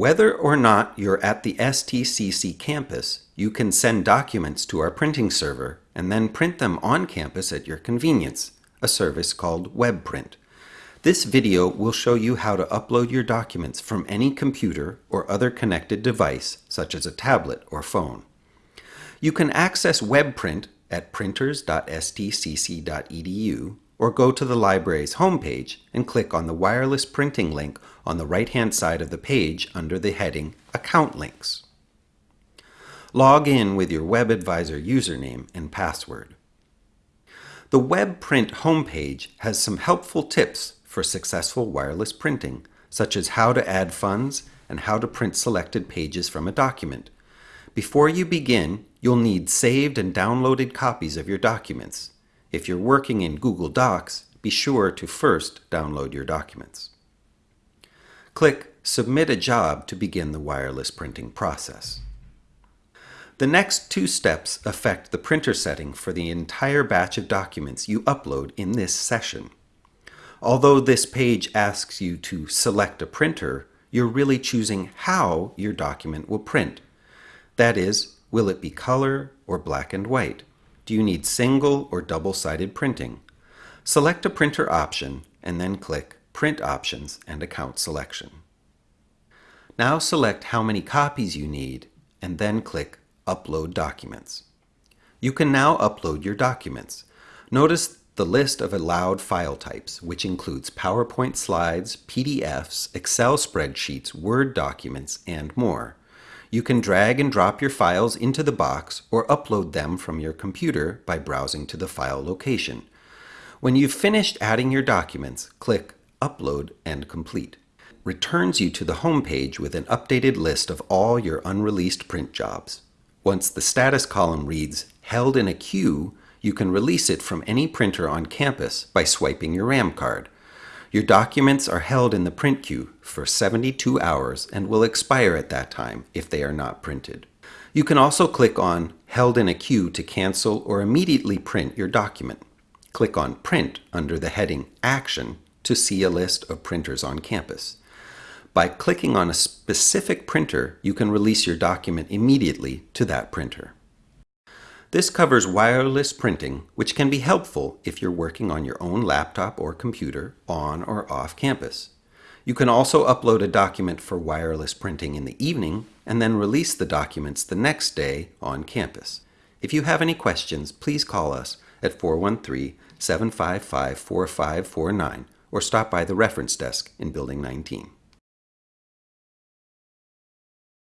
Whether or not you're at the STCC campus, you can send documents to our printing server and then print them on campus at your convenience, a service called WebPrint. This video will show you how to upload your documents from any computer or other connected device, such as a tablet or phone. You can access WebPrint at printers.stcc.edu or go to the library's homepage and click on the wireless printing link on the right-hand side of the page under the heading Account Links. Log in with your WebAdvisor username and password. The WebPrint homepage has some helpful tips for successful wireless printing, such as how to add funds and how to print selected pages from a document. Before you begin, you'll need saved and downloaded copies of your documents. If you're working in Google Docs, be sure to first download your documents. Click Submit a Job to begin the wireless printing process. The next two steps affect the printer setting for the entire batch of documents you upload in this session. Although this page asks you to select a printer, you're really choosing how your document will print. That is, will it be color or black and white? Do you need single or double-sided printing? Select a printer option and then click Print Options and Account Selection. Now select how many copies you need and then click Upload Documents. You can now upload your documents. Notice the list of allowed file types, which includes PowerPoint slides, PDFs, Excel spreadsheets, Word documents, and more. You can drag and drop your files into the box or upload them from your computer by browsing to the file location. When you've finished adding your documents, click Upload and Complete. Returns you to the home page with an updated list of all your unreleased print jobs. Once the status column reads Held in a queue, you can release it from any printer on campus by swiping your RAM card. Your documents are held in the print queue for 72 hours and will expire at that time if they are not printed. You can also click on Held in a Queue to cancel or immediately print your document. Click on Print under the heading Action to see a list of printers on campus. By clicking on a specific printer, you can release your document immediately to that printer. This covers wireless printing, which can be helpful if you're working on your own laptop or computer on or off campus. You can also upload a document for wireless printing in the evening and then release the documents the next day on campus. If you have any questions, please call us at 413-755-4549 or stop by the reference desk in Building 19.